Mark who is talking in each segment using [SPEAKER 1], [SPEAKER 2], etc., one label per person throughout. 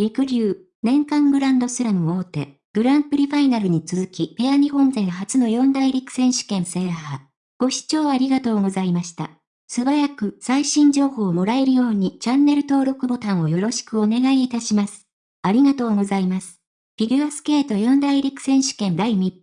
[SPEAKER 1] 陸流、年間グランドスラム大手、グランプリファイナルに続きペア日本勢初の四大陸選手権制覇。ご視聴ありがとうございました。素早く最新情報をもらえるようにチャンネル登録ボタンをよろしくお願いいたします。ありがとうございます。フィギュアスケート四大陸選手権第3日、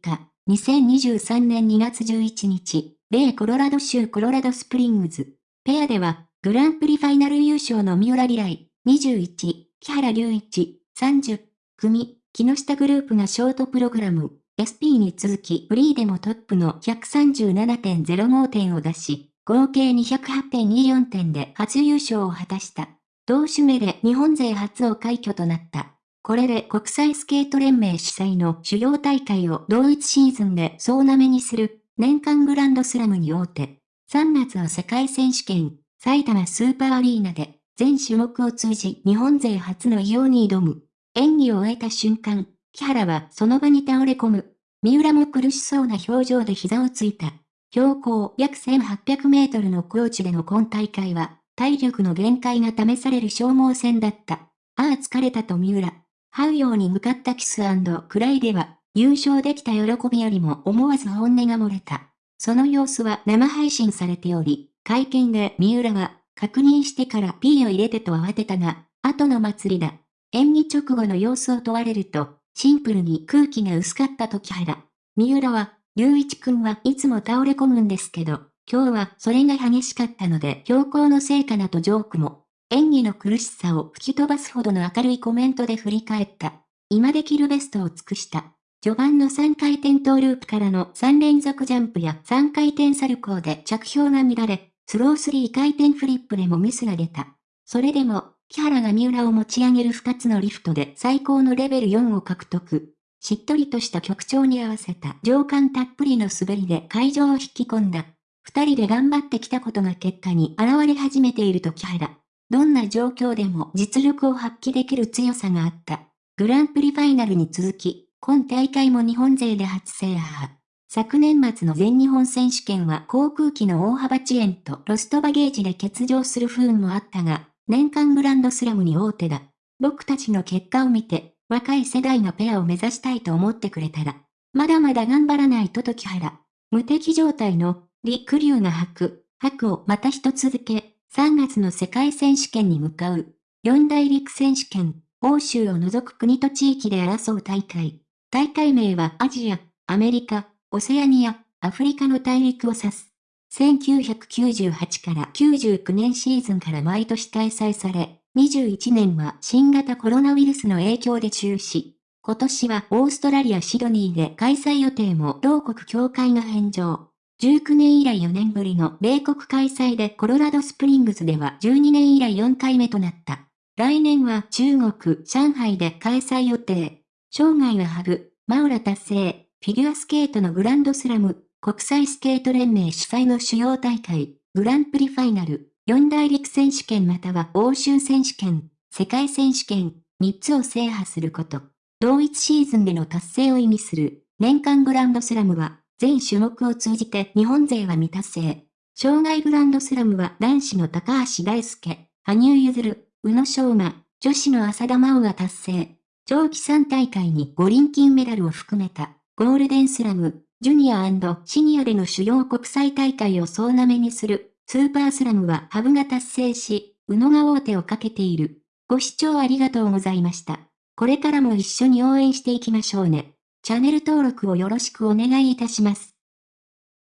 [SPEAKER 1] 2023年2月11日、米コロラド州コロラドスプリングズ。ペアでは、グランプリファイナル優勝の三浦リライ、21、木原隆一、30、組、木下グループがショートプログラム、SP に続きフリーでもトップの137.05点を出し、合計208.24点で初優勝を果たした。同種目で日本勢初を快挙となった。これで国際スケート連盟主催の主要大会を同一シーズンで総なめにする年間グランドスラムに大手。3月は世界選手権、埼玉スーパーアリーナで全種目を通じ日本勢初の偉業に挑む。演技を終えた瞬間、木原はその場に倒れ込む。三浦も苦しそうな表情で膝をついた。標高約1800メートルの高地での今大会は、体力の限界が試される消耗戦だった。ああ疲れたと三浦。這うように向かったキスクライでは、優勝できた喜びよりも思わず本音が漏れた。その様子は生配信されており、会見で三浦は、確認してから P を入れてと慌てたが、後の祭りだ。演技直後の様子を問われると、シンプルに空気が薄かったと木原。三浦は、隆一くんはいつも倒れ込むんですけど、今日はそれが激しかったので標高のせいかなとジョークも。演技の苦しさを吹き飛ばすほどの明るいコメントで振り返った。今できるベストを尽くした。序盤の3回転トーループからの3連続ジャンプや3回転サルコーで着氷が乱れ、スロー3回転フリップでもミスが出た。それでも、木原が三浦を持ち上げる2つのリフトで最高のレベル4を獲得。しっとりとした曲調に合わせた情感たっぷりの滑りで会場を引き込んだ。二人で頑張ってきたことが結果に現れ始めていると木原。どんな状況でも実力を発揮できる強さがあった。グランプリファイナルに続き、今大会も日本勢で初制覇。昨年末の全日本選手権は航空機の大幅遅延とロストバゲージで欠場する不運もあったが、年間グランドスラムに大手だ。僕たちの結果を見て、若い世代のペアを目指したいと思ってくれたら、まだまだ頑張らないと時原。無敵状態の、李クリュウが吐く、吐くをまた一続け、3月の世界選手権に向かう。四大陸選手権、欧州を除く国と地域で争う大会。大会名はアジア、アメリカ、オセアニア、アフリカの大陸を指す。1998から99年シーズンから毎年開催され、21年は新型コロナウイルスの影響で中止。今年はオーストラリア・シドニーで開催予定も同国協会が返上。19年以来4年ぶりの米国開催でコロラドスプリングスでは12年以来4回目となった。来年は中国、上海で開催予定。生涯はハグ、マウラ達成、フィギュアスケートのグランドスラム、国際スケート連盟主催の主要大会、グランプリファイナル、四大陸選手権または欧州選手権、世界選手権、3つを制覇すること。同一シーズンでの達成を意味する、年間グランドスラムは、全種目を通じて日本勢は未達成。障害グランドスラムは男子の高橋大輔、羽生結弦、宇野昌磨、女子の浅田真央が達成。長期3大会に五輪金メダルを含めた、ゴールデンスラム、ジュニアシニアでの主要国際大会を総なめにする、スーパースラムはハブが達成し、宇野が大手をかけている。ご視聴ありがとうございました。これからも一緒に応援していきましょうね。チャンネル登録をよろしくお願いいたします。